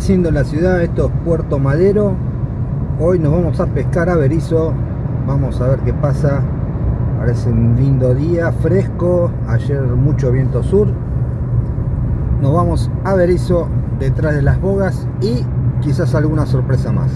Siendo la ciudad, esto es Puerto Madero. Hoy nos vamos a pescar a Berizo. Vamos a ver qué pasa. Parece un lindo día, fresco. Ayer mucho viento sur. Nos vamos a Berizo detrás de las bogas y quizás alguna sorpresa más.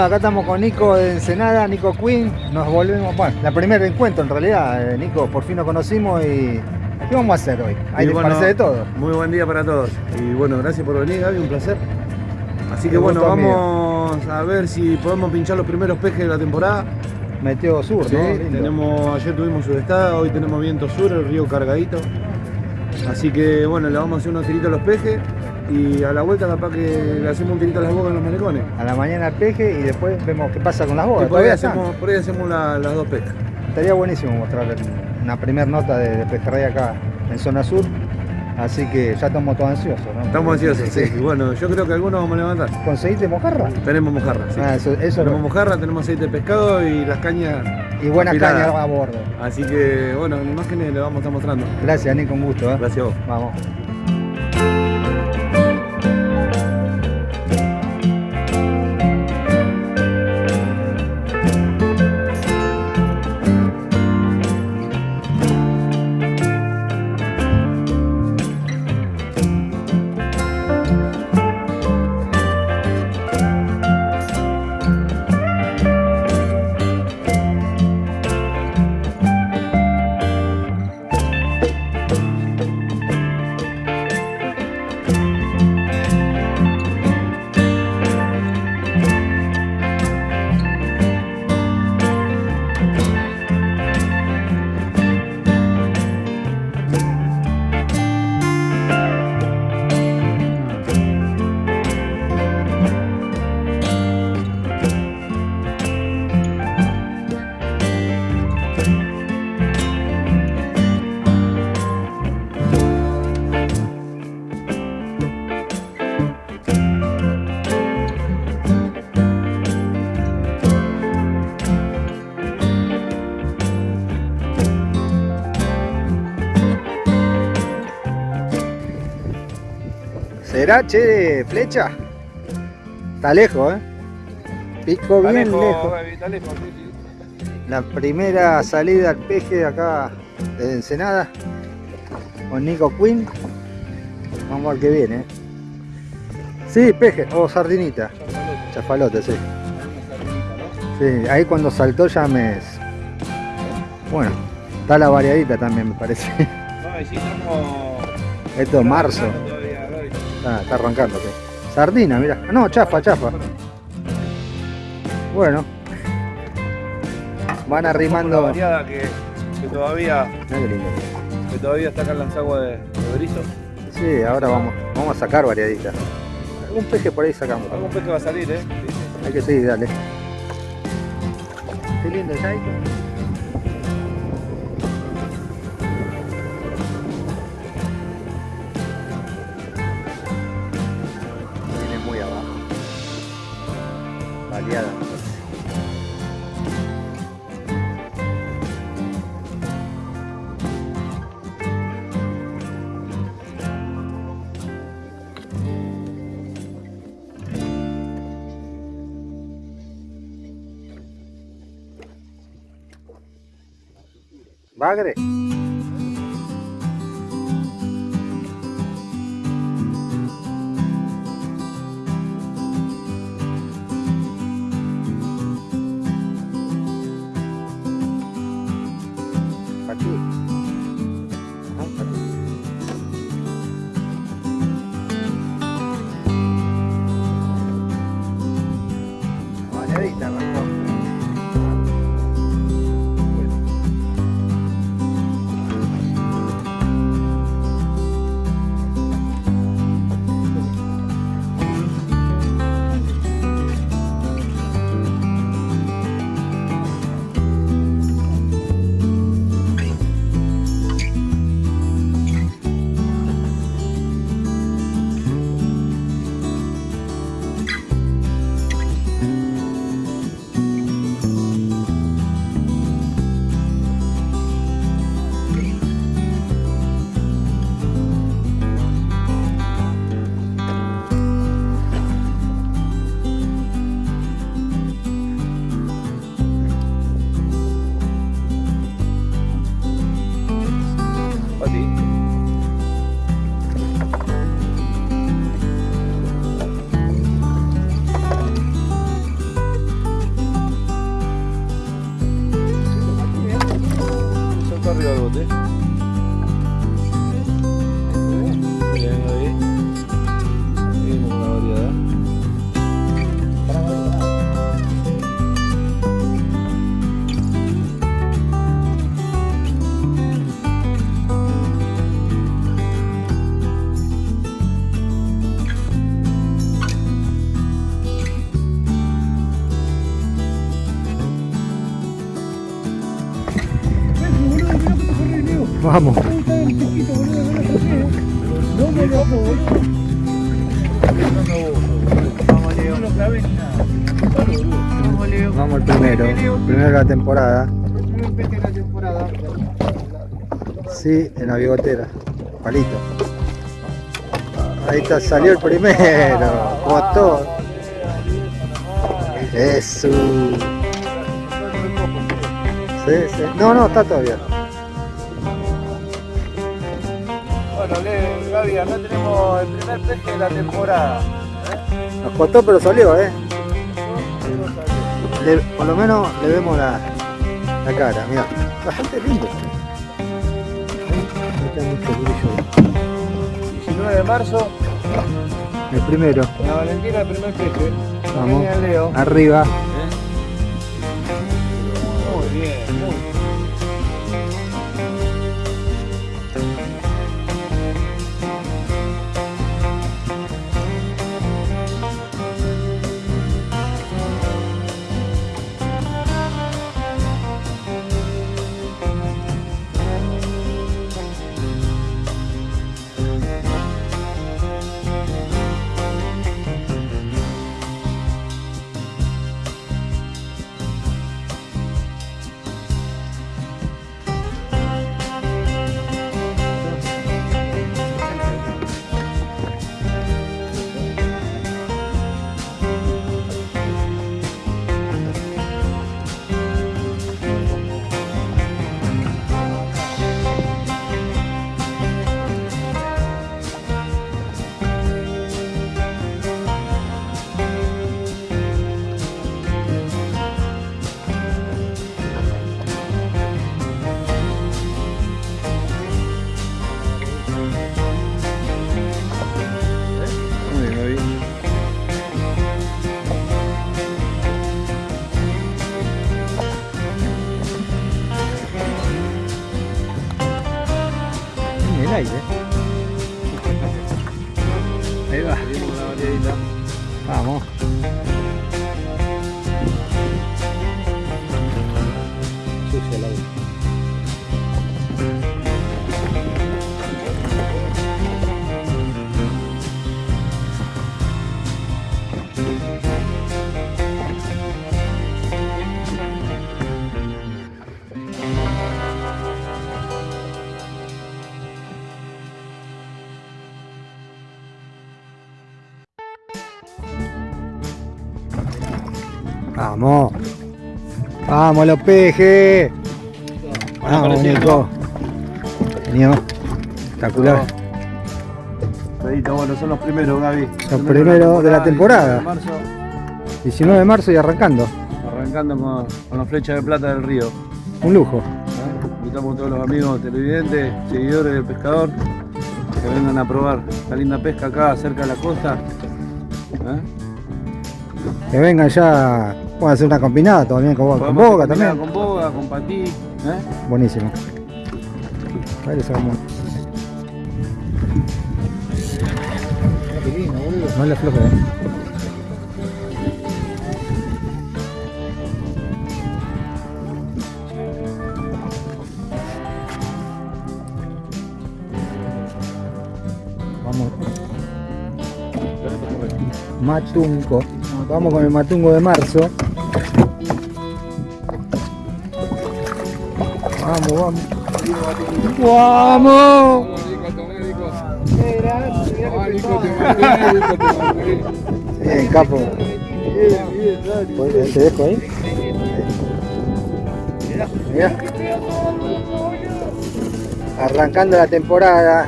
Bueno, acá estamos con Nico de Ensenada, Nico Queen. Nos volvemos, bueno, la primer encuentro en realidad, eh, Nico, por fin nos conocimos y ¿qué vamos a hacer hoy? Hay que bueno, de todo. Muy buen día para todos. Y bueno, gracias por venir, Gaby, un placer. Así que bueno, vamos a ver si podemos pinchar los primeros pejes de la temporada. Meteo sur, sí, ¿no? Tenemos, ayer tuvimos sudestada, hoy tenemos viento sur, el río cargadito. Así que bueno, le vamos a hacer unos tiritos a los pejes y a la vuelta capaz que le hacemos un tirito a las bogas en los malecones. A la mañana peje y después vemos qué pasa con las bogas. por, ahí hacemos, por ahí hacemos, las dos pescas. Estaría buenísimo mostrar una primera nota de, de pejerrey acá en zona sur. Así que ya estamos todos ansiosos, ¿no? Estamos ansiosos, sí. Y bueno, yo creo que algunos vamos a levantar. ¿Conseguiste mojarra? Tenemos mojarra, sí. Ah, eso, eso tenemos mojarra, tenemos aceite de pescado y las cañas. Y buenas cañas a bordo. Así que, bueno, en imágenes le vamos a estar mostrando. Gracias, Nico, un gusto. ¿eh? Gracias a vos. Vamos. ¿Será, che, flecha? Está lejos, ¿eh? Pico bien lejos. está lejos sí, sí. La primera salida al peje de acá de Ensenada con Nico Quinn. Vamos a ver qué viene. ¿eh? Sí, peje o sardinita. Chafalote, sí. Sí, ahí cuando saltó ya me... Bueno, está la variadita también me parece. No. Esto es marzo. Ah, está arrancando. Sardina, mira. No, chafa, chafa. Bueno. Van arrimando. variada que, que todavía. Que todavía está acá en las aguas de, de Berizo. Sí, ahora vamos, vamos a sacar variaditas. Algún peje por ahí sacamos. Algún peje va a salir, eh. Hay que seguir, dale. Qué lindo el भाग रहे। Vamos al primero. Primero de la temporada. Sí, en la bigotera. Palito. Ahí está, salió el primero. Costó. Eso. Sí, sí. No, no, está todavía. Bueno, Gaby, acá tenemos el primer peje de la temporada. Nos costó, pero salió, ¿eh? Le- por lo menos le vemos la, la cara, mira. Bastante lindo. Está mucho brillo. 19 de marzo, El primero, la Valentina, el primer peje. Vamos. Leo. arriba. Muy bien, muy bien. Vamos los pejes. Vamos, Nico. Nico. Espectacular. bueno, son los primeros, Gaby. Los primeros de la temporada. 19 de marzo y arrancando. Arrancando con, con la flecha de plata del río. Un lujo. ¿Eh? Invitamos a todos los amigos televidentes, seguidores del pescador, que vengan a probar la linda pesca acá cerca de la costa. ¿Eh? Que vengan ya, pueden hacer una combinada también con, con boga también. Con boga, con patí. ¿eh? Buenísimo. Ahí le sacamos. No le afloje, ¿eh? Vamos. Matunco. Vamos con el matungo de marzo. Vamos, vamos. ¡Vamos! Bien, capo. ¿Te dejo ahí? Mira. Arrancando la temporada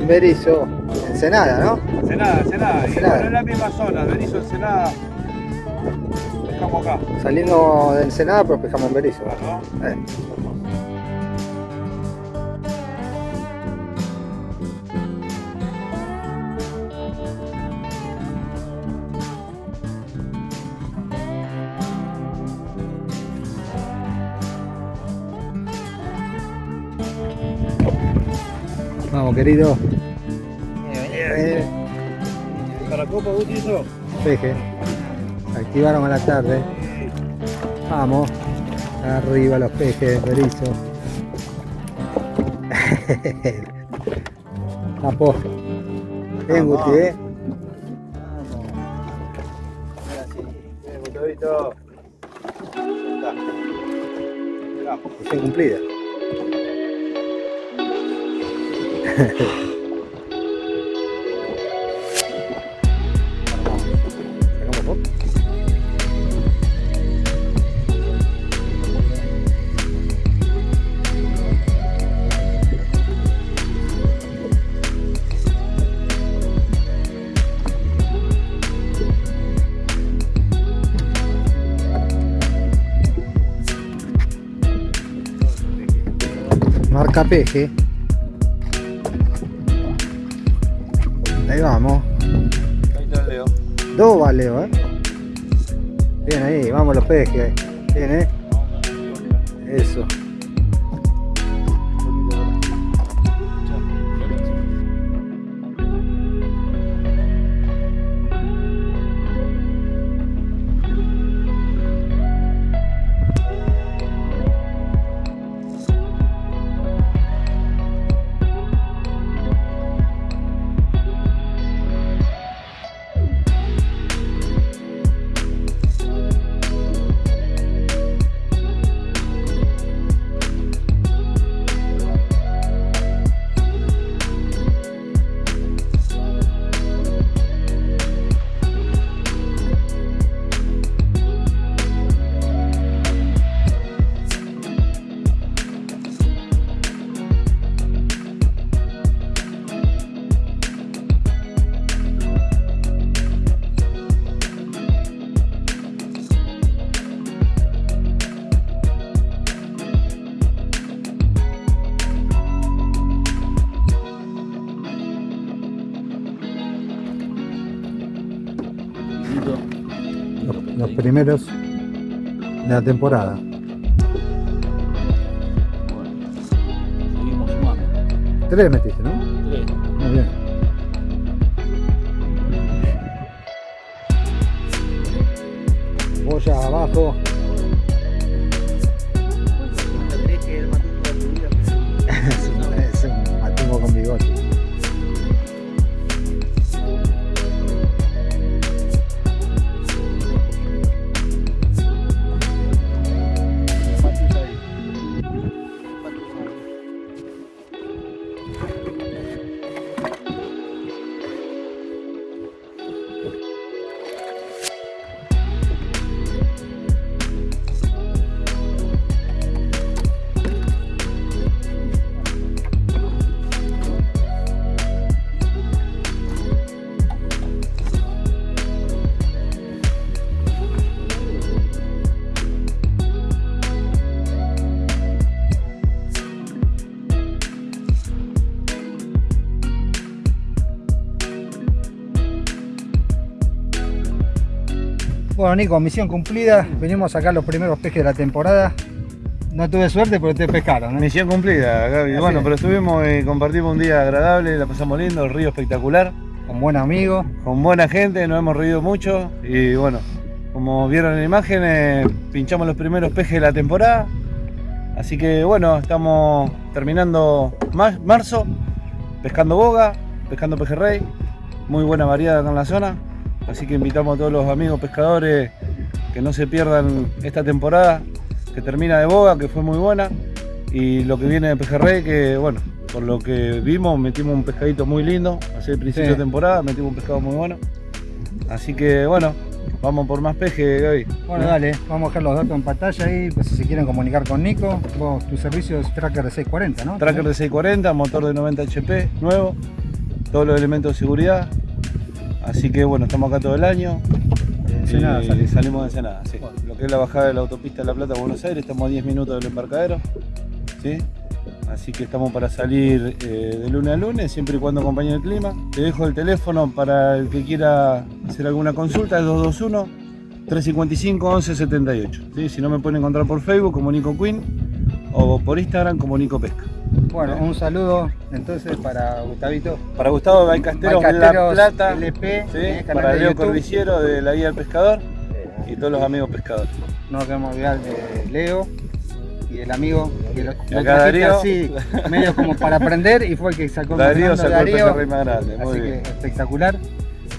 en Berizo, Ensenada, ¿no? Ensenada, Ensenada. Ensenada. Y en la misma zona, Berizo, Ensenada. Pescamos acá. Saliendo de Ensenada, pero pescamos en Berizo. Eh. Vamos, querido. ¿Para copa, Gutiérrez? Peje. Activaron a la tarde. Vamos. Arriba los pejes, berizo. Tapo. Bien, Guti, eh. Misión cumplida. Sacamos foto. Marca marcapeche? Dos valeo, eh. Bien ahí, vamos los pejes. Bien, eh. Eso. Primeros de la temporada. Seguimos sumando. Tres metiste, ¿no? Bueno, Nico, misión cumplida. Venimos a sacar los primeros pejes de la temporada. No tuve suerte, pero te pescaron. ¿eh? Misión cumplida, Gaby. bueno, pero estuvimos y compartimos un día agradable, la pasamos lindo, el río espectacular. Con buen amigos. Con buena gente, nos hemos reído mucho. Y bueno, como vieron en la imagen, eh, pinchamos los primeros pejes de la temporada. Así que bueno, estamos terminando marzo, pescando boga, pescando pejerrey. Muy buena variedad acá en la zona. Así que invitamos a todos los amigos pescadores que no se pierdan esta temporada que termina de boga, que fue muy buena, y lo que viene de pejerrey, que bueno, por lo que vimos, metimos un pescadito muy lindo, hace el principio de temporada, metimos un pescado muy bueno. Así que bueno, vamos por más peje, Gaby. Bueno, dale, vamos a dejar los datos en pantalla ahí, pues si se quieren comunicar con Nico. Vos, tu servicio es Tracker de 640, ¿no? Tracker de 640, motor de 90 HP, nuevo, todos los elementos de seguridad. Así que bueno, estamos acá todo el año. Ensenada, salimos. salimos de Ensenada, sí. Lo que es la bajada de la autopista de La Plata a Buenos Aires, estamos a 10 minutos del embarcadero. ¿sí? Así que estamos para salir eh, de lunes a lunes, siempre y cuando acompañe el clima. Te dejo el teléfono para el que quiera hacer alguna consulta, es 221 355 1178. ¿sí? Si no me pueden encontrar por Facebook como Nico Queen o por Instagram como Nico Pesca. Bueno, un saludo entonces para Gustavito. Para Gustavo de de La Plata. LP, ¿sí? para Leo Cordiciero de la Guía del Pescador y todos los amigos pescadores. No queremos olvidar de Leo y el amigo que lo, Darío. así, medio como para aprender y fue el que sacó Darío sacó Darío, el más grande. Muy así bien. que espectacular.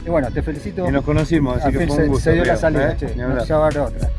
Y bueno, te felicito. Y nos conocimos, así que fue un gusto. Se dio la salida, ¿eh? che, no se va a otra.